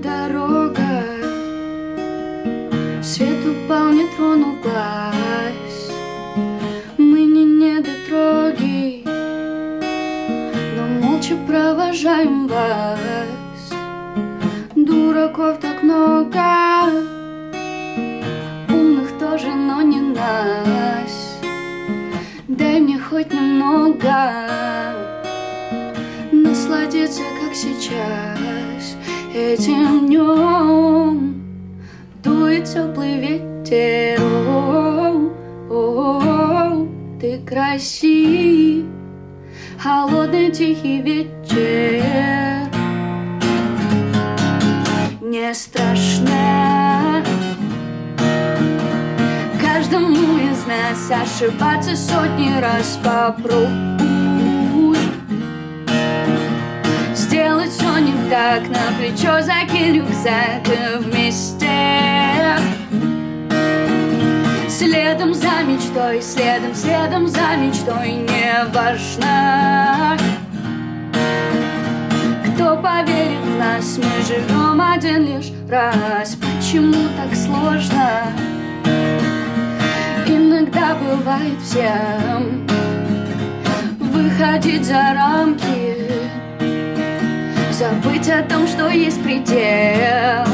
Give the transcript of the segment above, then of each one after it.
дорога. Свет упал, не тронул глаз Мы не недотроги Но молча провожаем вас. Дураков так много Умных тоже, но не нас. Дай мне хоть немного Насладиться, как сейчас. Этим днем Дует теплый ветер О -о -о Ты красив. Холодный тихий вечер. Не страшно. Каждому из нас ошибаться сотни раз попробуй так, на плечо закинь рюкзак вместе. Следом за мечтой, следом, следом за мечтой Не важно Кто поверит в нас Мы живем один лишь раз. Почему так сложно? Иногда бывает всем Выходить за рамки Забыть о том, что есть предел.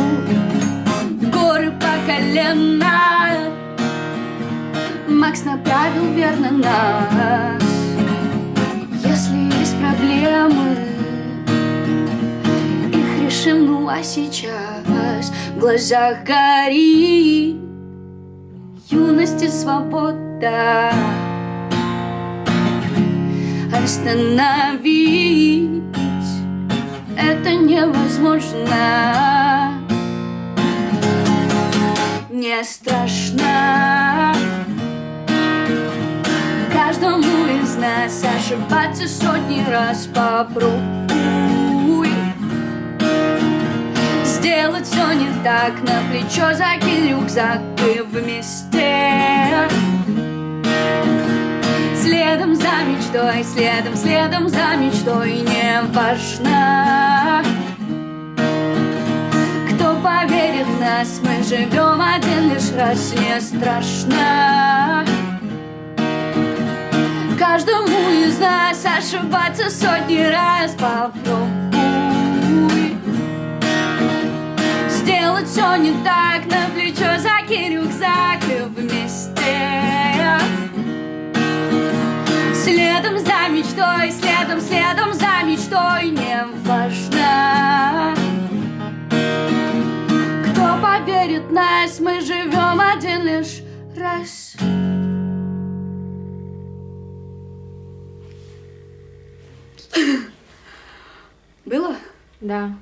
Горы по колено. Макс направил верно нас. Если есть проблемы Их решим, ну а сейчас В глазах горит. Юность и свобода Остановить Это невозможно. Не страшно. Каждому из нас ошибаться сотни раз попробуй. Сделать все не так, на плечо закинь рюкзак и вместе. Следом за мечтой, следом, следом за мечтой Не важно нас, мы живем один лишь раз Не страшно. Каждому из нас ошибаться сотни раз попробуй. Сделать все не так, на плечо закинь рюкзак и вместе. Следом за мечтой, следом, нас, мы живем один лишь раз Было? Да.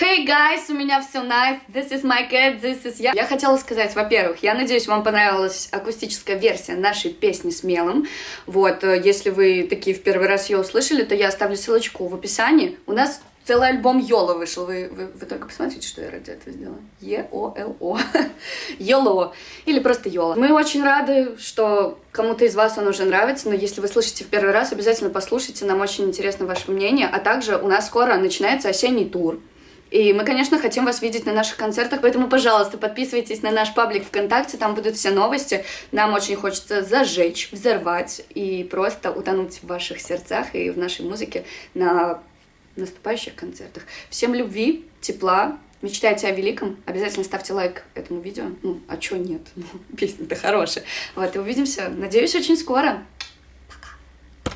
Hey guys, у меня все nice, this is my cat, this is я. Я хотела сказать, во-первых, я надеюсь, вам понравилась акустическая версия нашей песни «Смелым». Вот, э, если вы такие в первый раз ее услышали, то я оставлю ссылочку в описании. У нас целый альбом Йола вышел. Вы, вы, вы только посмотрите, что я ради этого сделала. Е-О-Л-О. Йоло. Или просто Йола. Мы очень рады, что кому-то из вас он уже нравится, но если вы слышите в первый раз, обязательно послушайте, нам очень интересно ваше мнение. А также у нас скоро начинается осенний тур. И мы, конечно, хотим вас видеть на наших концертах, поэтому, пожалуйста, подписывайтесь на наш паблик ВКонтакте, там будут все новости. Нам очень хочется зажечь, взорвать и просто утонуть в ваших сердцах и в нашей музыке на наступающих концертах. Всем любви, тепла, мечтайте о великом, обязательно ставьте лайк этому видео. Ну, а чё нет? Ну, песня-то хорошая. Вот, и увидимся, надеюсь, очень скоро.